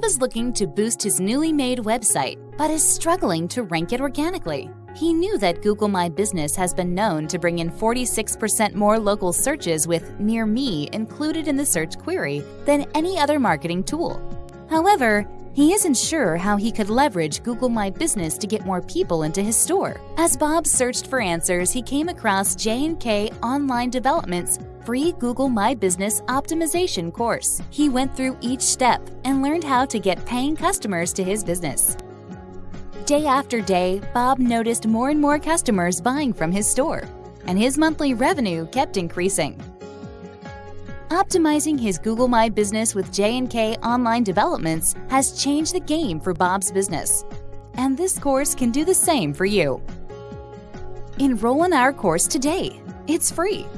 Bob is looking to boost his newly made website, but is struggling to rank it organically. He knew that Google My Business has been known to bring in 46% more local searches with Near Me included in the search query than any other marketing tool. However, he isn't sure how he could leverage Google My Business to get more people into his store. As Bob searched for answers, he came across J&K Online Development's free Google My Business optimization course. He went through each step and learned how to get paying customers to his business. Day after day, Bob noticed more and more customers buying from his store, and his monthly revenue kept increasing. Optimizing his Google My Business with J&K Online Developments has changed the game for Bob's business. And this course can do the same for you. Enroll in our course today. It's free.